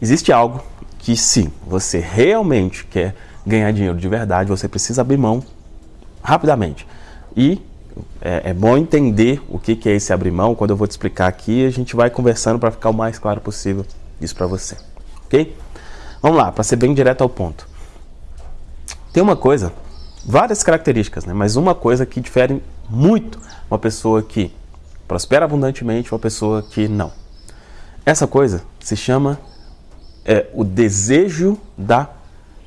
existe algo que se você realmente quer ganhar dinheiro de verdade, você precisa abrir mão rapidamente. E é, é bom entender o que, que é esse abrir mão. Quando eu vou te explicar aqui, a gente vai conversando para ficar o mais claro possível isso para você. Ok? Vamos lá, para ser bem direto ao ponto. Tem uma coisa, várias características, né? mas uma coisa que difere muito uma pessoa que prospera abundantemente uma pessoa que não. Essa coisa se chama é, o desejo da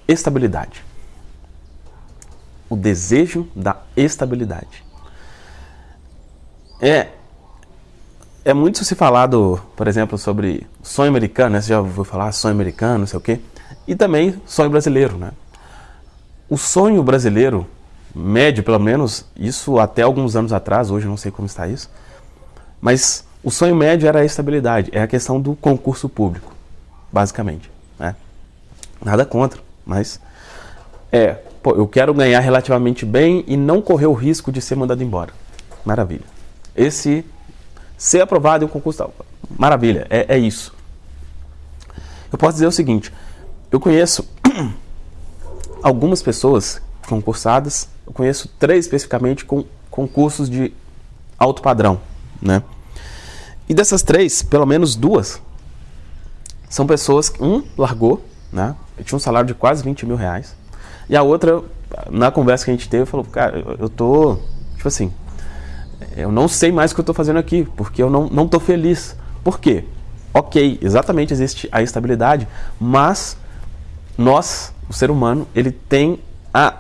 estabilidade. O desejo da estabilidade. É, é muito se falado, por exemplo, sobre sonho americano, né? Você já ouviu falar sonho americano, não sei o quê. E também sonho brasileiro, né? O sonho brasileiro, médio pelo menos, isso até alguns anos atrás, hoje não sei como está isso, mas o sonho médio era a estabilidade, é a questão do concurso público, basicamente. Né? Nada contra, mas é, pô, eu quero ganhar relativamente bem e não correr o risco de ser mandado embora. Maravilha. Esse ser aprovado em um concurso, maravilha, é, é isso. Eu posso dizer o seguinte, eu conheço algumas pessoas concursadas, eu conheço três especificamente com concursos de alto padrão, né? E dessas três, pelo menos duas, são pessoas que, um, largou, né? Eu tinha um salário de quase 20 mil reais. E a outra, na conversa que a gente teve, falou, cara, eu tô, tipo assim, eu não sei mais o que eu tô fazendo aqui, porque eu não, não tô feliz. Por quê? Ok, exatamente existe a estabilidade, mas nós, o ser humano, ele tem a,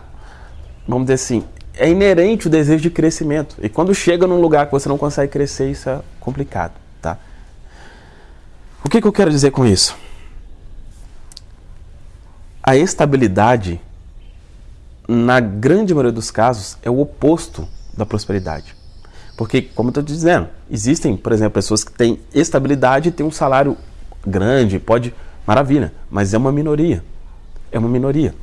vamos dizer assim, é inerente o desejo de crescimento. E quando chega num lugar que você não consegue crescer, isso é complicado? O que, que eu quero dizer com isso? A estabilidade, na grande maioria dos casos, é o oposto da prosperidade. Porque, como eu estou dizendo, existem, por exemplo, pessoas que têm estabilidade e têm um salário grande, pode, maravilha, mas é uma minoria. É uma minoria.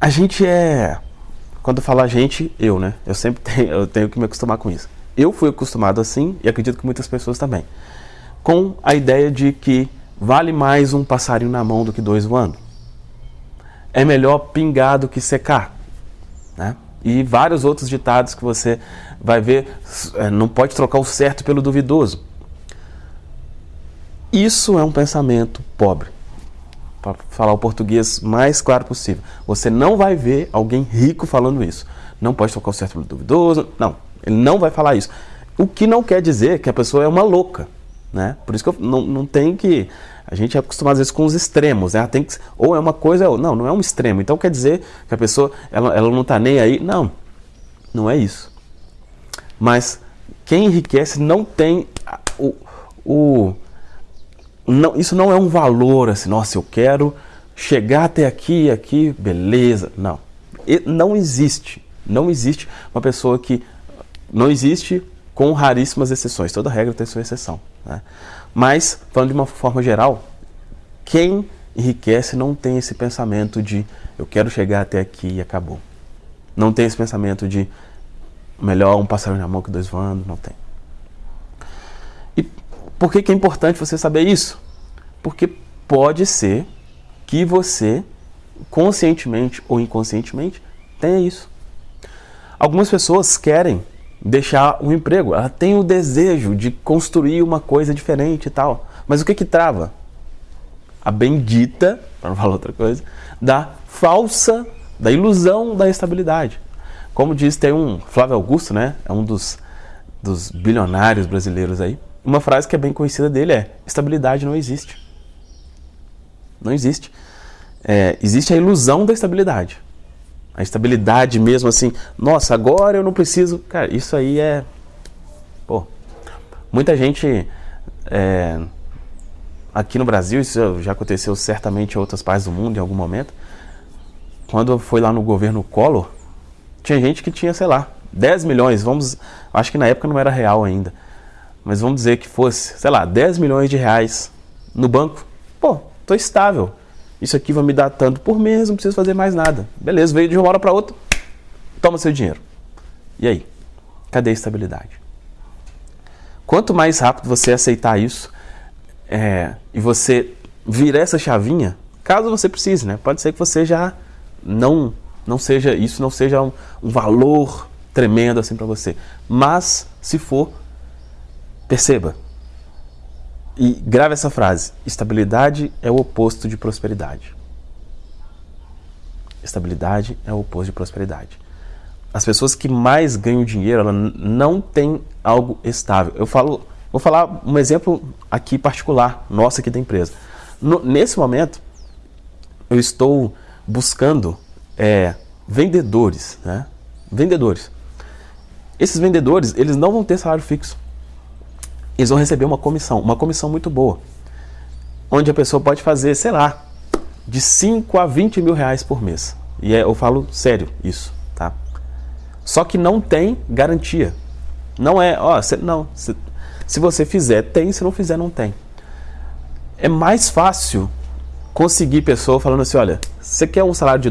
A gente é. Quando eu falo a gente, eu, né? Eu sempre tenho, eu tenho que me acostumar com isso. Eu fui acostumado assim e acredito que muitas pessoas também. Com a ideia de que vale mais um passarinho na mão do que dois voando. É melhor pingar do que secar. Né? E vários outros ditados que você vai ver, é, não pode trocar o certo pelo duvidoso. Isso é um pensamento pobre para falar o português mais claro possível. Você não vai ver alguém rico falando isso. Não pode tocar o certo pelo duvidoso. Não, ele não vai falar isso. O que não quer dizer que a pessoa é uma louca. Né? Por isso que eu, não, não tem que. A gente é acostumado às vezes com os extremos. Né? Tem que, ou é uma coisa ou não, não é um extremo. Então quer dizer que a pessoa ela, ela não está nem aí. Não, não é isso. Mas quem enriquece não tem o, o não, isso não é um valor assim, nossa, eu quero chegar até aqui, aqui, beleza. Não. E não existe. Não existe uma pessoa que. Não existe com raríssimas exceções. Toda regra tem sua exceção. Né? Mas, falando de uma forma geral, quem enriquece não tem esse pensamento de eu quero chegar até aqui e acabou. Não tem esse pensamento de melhor um passarinho na mão que dois voando, não tem. Por que, que é importante você saber isso? Porque pode ser que você, conscientemente ou inconscientemente, tenha isso. Algumas pessoas querem deixar um emprego, ela tem o desejo de construir uma coisa diferente e tal. Mas o que que trava? A bendita, para não falar outra coisa, da falsa, da ilusão da estabilidade. Como diz, tem um Flávio Augusto, né? É um dos, dos bilionários brasileiros aí uma frase que é bem conhecida dele é: estabilidade não existe. Não existe. É, existe a ilusão da estabilidade. A estabilidade mesmo assim, nossa, agora eu não preciso. Cara, isso aí é. Pô, muita gente. É, aqui no Brasil, isso já aconteceu certamente em outras partes do mundo em algum momento. Quando foi lá no governo Collor, tinha gente que tinha, sei lá, 10 milhões, vamos. Acho que na época não era real ainda mas vamos dizer que fosse, sei lá, 10 milhões de reais no banco, pô, tô estável. Isso aqui vai me dar tanto por mês, não preciso fazer mais nada. Beleza, veio de uma hora para outra, toma seu dinheiro. E aí? Cadê a estabilidade? Quanto mais rápido você aceitar isso, é, e você virar essa chavinha, caso você precise, né? Pode ser que você já não não seja isso não seja um, um valor tremendo assim para você, mas se for, perceba e grave essa frase: estabilidade é o oposto de prosperidade. Estabilidade é o oposto de prosperidade. As pessoas que mais ganham dinheiro, ela não têm algo estável. Eu falo, vou falar um exemplo aqui particular, nosso aqui da empresa. No, nesse momento, eu estou buscando é, vendedores, né? Vendedores. Esses vendedores, eles não vão ter salário fixo. Eles vão receber uma comissão, uma comissão muito boa. Onde a pessoa pode fazer, sei lá, de 5 a 20 mil reais por mês. E é, eu falo sério isso, tá? Só que não tem garantia. Não é, ó, cê, não. Cê, se você fizer, tem, se não fizer, não tem. É mais fácil conseguir pessoa falando assim, olha, você quer um salário de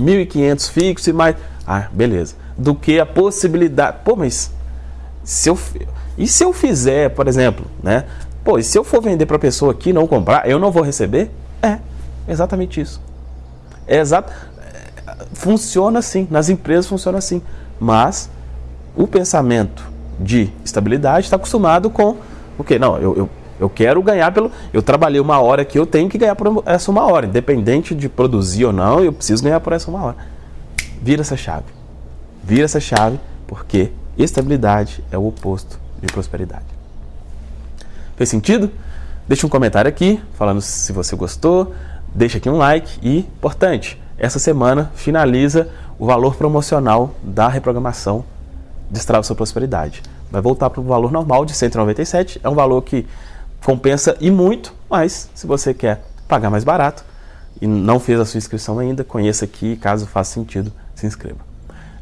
1.500 fixo e mais... Ah, beleza. Do que a possibilidade... Pô, mas se eu... E se eu fizer, por exemplo, né? Pô, e se eu for vender para a pessoa aqui não comprar, eu não vou receber? É, exatamente isso. É exato. Funciona assim, nas empresas funciona assim. Mas o pensamento de estabilidade está acostumado com o quê? Não, eu, eu, eu quero ganhar pelo. Eu trabalhei uma hora que eu tenho que ganhar por essa uma hora. Independente de produzir ou não, eu preciso ganhar por essa uma hora. Vira essa chave. Vira essa chave, porque estabilidade é o oposto de prosperidade. Fez sentido? Deixa um comentário aqui falando se você gostou, deixa aqui um like e, importante, essa semana finaliza o valor promocional da reprogramação Destrava Sua Prosperidade. Vai voltar para o valor normal de 197, é um valor que compensa e muito, mas se você quer pagar mais barato e não fez a sua inscrição ainda, conheça aqui, caso faça sentido, se inscreva.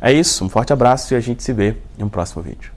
É isso, um forte abraço e a gente se vê em um próximo vídeo.